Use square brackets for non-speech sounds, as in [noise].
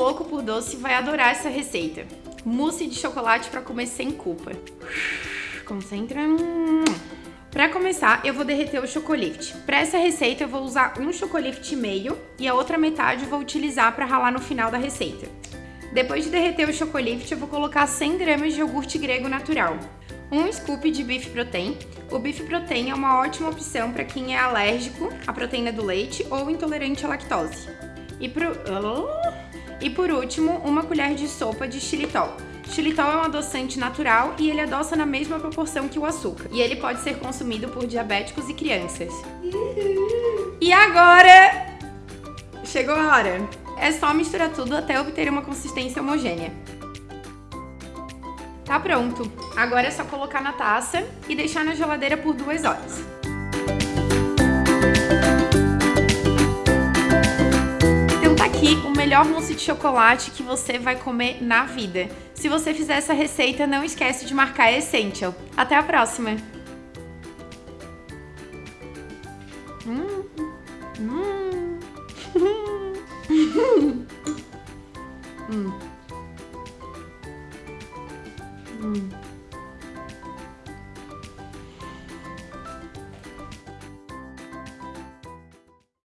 louco por doce vai adorar essa receita. Mousse de chocolate para comer sem culpa. Concentra. Para começar, eu vou derreter o chocolate. Para essa receita, eu vou usar um chocolate meio e a outra metade eu vou utilizar para ralar no final da receita. Depois de derreter o chocolate, eu vou colocar 100 gramas de iogurte grego natural. Um scoop de Beef Protein. O Beef Protein é uma ótima opção para quem é alérgico à proteína do leite ou intolerante à lactose. E, pro... e por último, uma colher de sopa de xilitol. Xilitol é um adoçante natural e ele adoça na mesma proporção que o açúcar. E ele pode ser consumido por diabéticos e crianças. E agora... Chegou a hora! É só misturar tudo até obter uma consistência homogênea. Tá pronto! Agora é só colocar na taça e deixar na geladeira por duas horas. O melhor mousse de chocolate que você vai comer na vida. Se você fizer essa receita, não esquece de marcar Essential. Até a próxima! Hum. Hum. [laughs] hum. Hum.